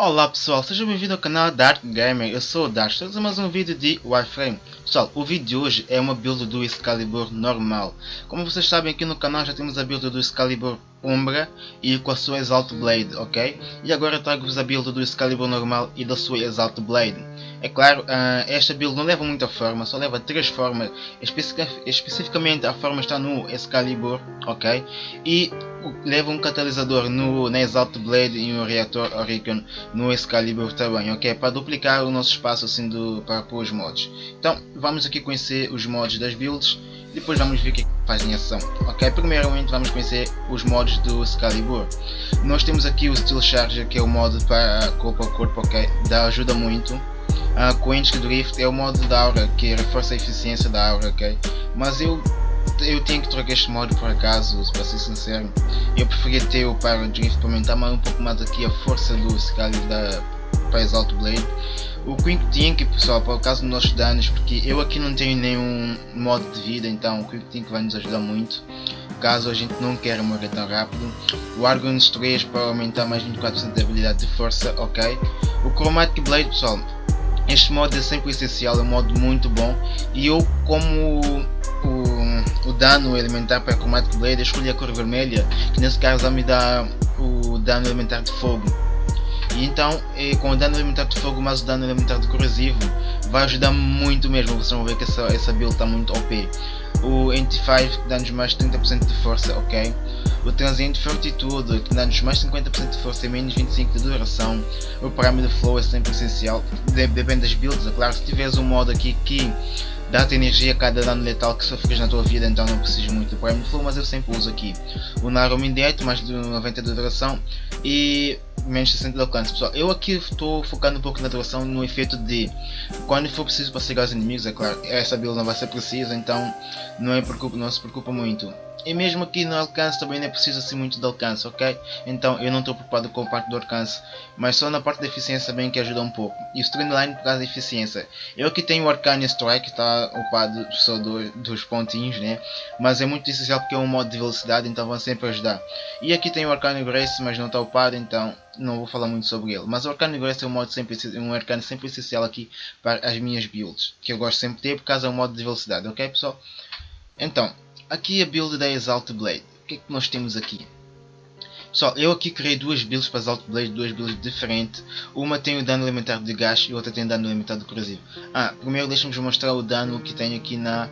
Olá pessoal, sejam bem-vindos ao canal Dark Gamer, eu sou o Dark, estamos a mais um vídeo de Warframe. Pessoal, o vídeo de hoje é uma build do Excalibur normal. Como vocês sabem aqui no canal já temos a build do Excalibur Umbra e com a sua Exalt Blade, ok? E agora trago-vos a build do Excalibur normal e da sua Exalt Blade. É claro, uh, esta build não leva muita forma, só leva três formas, especificamente a forma está no Excalibur, ok? E leva um catalisador no, na Exalt Blade e um reator Oricon no Excalibur também, ok? Para duplicar o nosso espaço assim do, para pôr os mods. Então vamos aqui conhecer os mods das builds, depois vamos ver o que, é que faz em ação, ok? Primeiramente vamos conhecer os mods do Excalibur. Nós temos aqui o Steel Charger que é o modo para corpo a corpo, ok? Dá ajuda muito. A Quench Drift é o modo da aura que reforça a eficiência da aura, ok? Mas eu eu tenho que trocar este modo por acaso, para ser sincero. Eu preferia ter o Pyro Drift para aumentar um pouco mais aqui a força do Scali da para Exalt Blade. O Quick Tink pessoal, por causa dos nossos danos, porque eu aqui não tenho nenhum modo de vida, então o Quick Tink vai nos ajudar muito. Caso a gente não queira morrer tão rápido. O Argon's 3 para aumentar mais 24% de habilidade de força, ok. O Chromatic Blade pessoal, este modo é sempre essencial, é um modo muito bom. E eu como o, o dano elementar para Chromatic Blade, escolhi a cor vermelha, que nesse caso vai me dar o dano elementar de fogo. Então, com o dano elementar de fogo mais o dano de corrosivo, vai ajudar muito mesmo. Vocês vão ver que essa, essa build está muito OP. O 85 dá-nos mais 30% de força, ok? O Transient Fortitude que dá-nos mais 50% de força e menos 25% de duração. O Pyramid Flow é sempre essencial, depende das builds, é claro. Se tiveres um modo aqui que dá-te energia a cada dano letal que sofres na tua vida, então não preciso muito do Prime Flow, mas eu sempre uso aqui. O Narum Indirect, mais de 90 de duração e menos 60 de alcance. Pessoal, eu aqui estou focando um pouco na duração no efeito de quando for preciso para chegar aos inimigos, é claro, essa build não vai ser precisa, então não, é preocupa, não se preocupa muito. E mesmo aqui no alcance também não é preciso assim muito de alcance, ok? Então eu não estou preocupado com a parte do alcance, mas só na parte da eficiência bem que ajuda um pouco. E o Streamline por causa da eficiência. Eu aqui tenho o Arcane Strike, está ocupado só do, dos pontinhos, né? Mas é muito essencial porque é um modo de velocidade, então vão sempre ajudar. E aqui tem o Arcane Grace, mas não está upado, então não vou falar muito sobre ele. Mas o Arcane Grace é um modo sempre, um arcane sempre essencial aqui para as minhas builds, que eu gosto sempre de ter por causa do modo de velocidade, ok pessoal? Então, aqui a build da Exalt Blade. O que é que nós temos aqui? Pessoal, eu aqui criei duas builds para Exalt Blade, duas builds diferentes. Uma tem o dano elementar de gás e outra tem o dano de corrosivo. Ah, primeiro deixa-me mostrar o dano que tem aqui na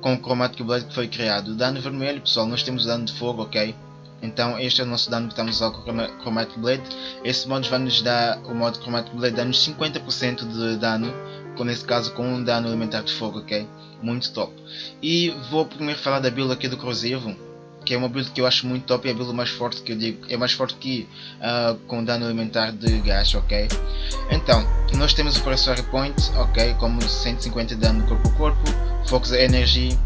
com o Chromatic Blade que foi criado. O dano vermelho, pessoal, nós temos o dano de fogo, ok? Então este é o nosso dano que estamos a usar com o Chromatic Blade. Esse modo vai nos dar, o modo Chromatic Blade dá-nos 50% de dano, com, nesse caso com um dano elementar de fogo, ok? muito top. E vou primeiro falar da build aqui do Corrosivo, que é uma build que eu acho muito top e é a build mais forte que eu digo, é mais forte que uh, com dano alimentar de gás, ok? Então, nós temos o Pressure Point, ok, como 150 de dano corpo a corpo, Focus Energy,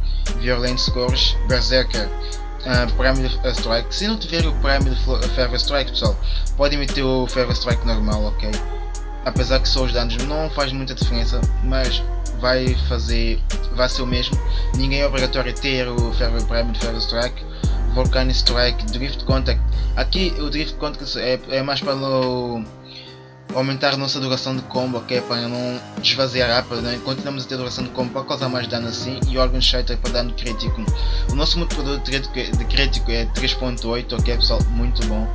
Violent Scores, Berserker, uh, Pyramid Strike. Se não tiver o Pyramid Ferro Strike, pessoal, podem meter o Ferro Strike normal, ok? Apesar que só os danos não faz muita diferença, mas vai fazer, vai ser o mesmo. Ninguém é obrigatório ter o Ferro Prime de Ferro Strike, Volcanic Strike, Drift Contact. Aqui o Drift Contact é, é mais para no, aumentar nossa duração de combo, ok? Para não desvaziar rápido, né? continuamos a ter duração de combo para causar mais dano assim e Organ Shatter para dano crítico. O nosso multiplicador de crítico, é 3.8, ok pessoal? Muito bom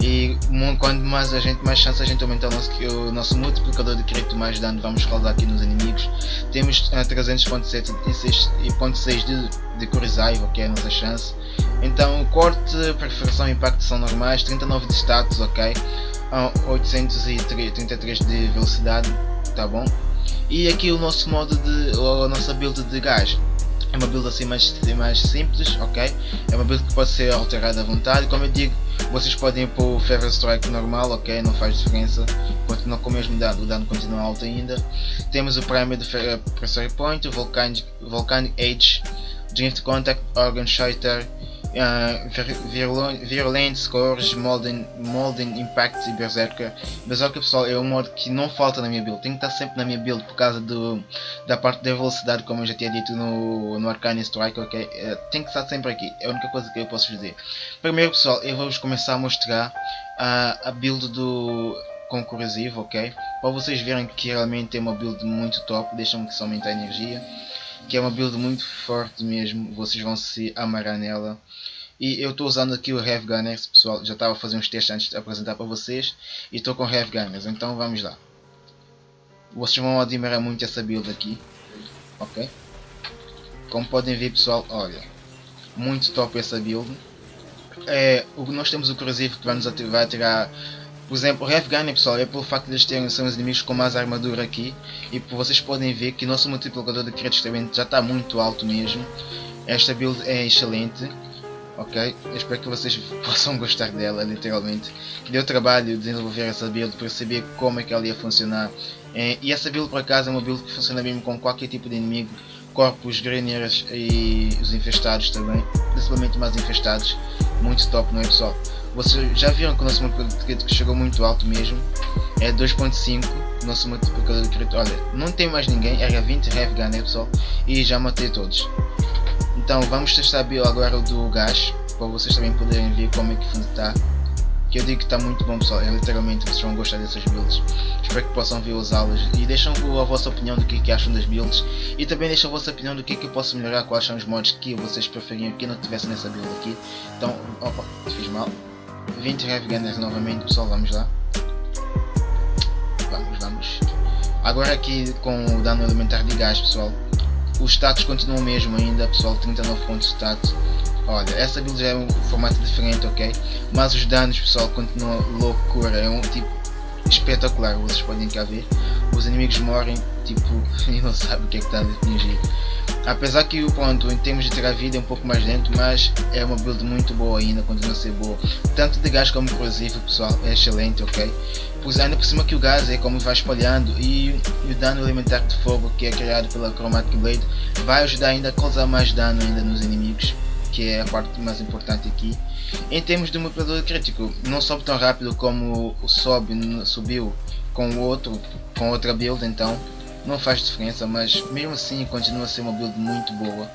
e quanto mais a gente mais chance a gente aumentar o nosso, o nosso multiplicador de crédito mais dano vamos causar aqui nos inimigos temos uh, 300.7 e 6.6 de, de Kurizai, ok a nossa chance então corte, perfuração e impacto são normais 39 de status, ok uh, 833 de velocidade, tá bom e aqui o nosso modo de, a nossa build de gás é uma build assim mais, mais simples, ok? É uma build que pode ser alterada à vontade, como eu digo, vocês podem pôr o Feather Strike normal, ok? Não faz diferença, continua com o mesmo dano, o dano continua alto ainda. Temos o Primer de Pressure Point, Volcanic, Volcanic Age, Drift Contact, Organ Shatter, uh, Virulent, Scores, Molden, Molden Impact e Berserker. Berserker pessoal é um modo que não falta na minha build, tem que estar sempre na minha build por causa do, da parte da velocidade como eu já tinha dito no, no Arcane Strike, ok? Uh, tem que estar sempre aqui, é a única coisa que eu posso dizer. Primeiro pessoal, eu vou-vos começar a mostrar uh, a build do concursivo, ok? Para vocês verem que realmente é uma build muito top, deixa-me que só aumentar a energia que é uma build muito forte mesmo, vocês vão se amarrar nela. E eu estou usando aqui o Heavy Gunners, pessoal, já estava fazer uns testes antes de apresentar para vocês. E estou com o Heavy Gunners, então vamos lá. Vocês vão admirar muito essa build aqui, ok? Como podem ver pessoal, olha, muito top essa build. É, nós temos o corrosivo que vai nos ativar, vai tirar por exemplo, o Heavy Gunner, pessoal, é pelo facto de eles terem os inimigos com mais armadura aqui e vocês podem ver que o nosso multiplicador de créditos também já está muito alto mesmo. Esta build é excelente, ok? Eu espero que vocês possam gostar dela, literalmente. Deu trabalho desenvolver essa build para saber como é que ela ia funcionar. É, e essa build por acaso é uma build que funciona mesmo com qualquer tipo de inimigo, corpos, graniers e os infestados também, principalmente mais infestados. Muito top, não é pessoal? Vocês já viram que o nosso multiplicador de crédito chegou muito alto mesmo. É 2.5 nosso multiplicador de crédito. Olha, não tem mais ninguém, era 20 Heavy Gunner pessoal. E já matei todos. Então vamos testar agora do gás. Para vocês também poderem ver como é que está. Que eu digo que está muito bom pessoal. É, literalmente vocês vão gostar dessas builds. Espero que possam ver usá-las. E deixem a vossa opinião do que, é que acham das builds. E também deixem a vossa opinião do que, é que eu posso melhorar. Quais são os mods que vocês preferiam que não tivesse nessa build aqui. Então, opa, fiz mal. 20 Heavy Gunners novamente, pessoal, vamos lá. Vamos, vamos. Agora aqui com o dano elementar de gás, pessoal. Os status continuam o mesmo ainda, pessoal, 39 pontos de status. Olha, essa build já é um formato diferente, ok? Mas os danos, pessoal, continuam loucura. É um tipo espetacular, vocês podem cá ver. Os inimigos morrem, tipo, e não sabem o que é que está a fingir. Apesar que o ponto em termos de tirar vida é um pouco mais lento, mas é uma build muito boa ainda, continua a ser boa. Tanto de gás como corrosivo, pessoal, é excelente, ok? Pois ainda por cima que o gás é como vai espalhando e, e o dano elementar de fogo que é criado pela Chromatic Blade vai ajudar ainda a causar mais dano ainda nos inimigos que é a parte mais importante aqui. Em termos de multiplicador crítico, não sobe tão rápido como sobe, subiu com o outro, com outra build, então não faz diferença, mas mesmo assim continua a ser uma build muito boa.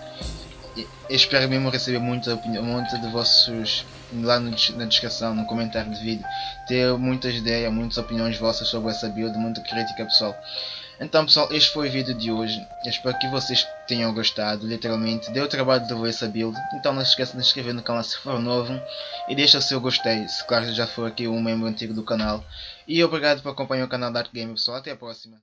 Espero mesmo receber muita opinião, muita de vossos lá no, na descrição, no comentário do vídeo, ter muitas ideias, muitas opiniões vossas sobre essa build, muita crítica pessoal. Então pessoal, este foi o vídeo de hoje, eu espero que vocês tenham gostado, literalmente, deu trabalho de ver essa build, então não se esqueça de se inscrever no canal se for novo, e deixa o seu gostei, se claro já for aqui um membro antigo do canal, e obrigado por acompanhar o canal Dark Game pessoal, até a próxima.